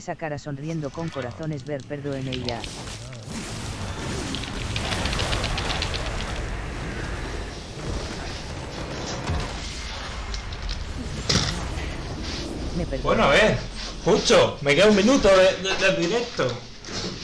Esa cara sonriendo con corazones ver perdo en ella. Me. Bueno, a ver. Pucho, me queda un minuto de, de- del directo.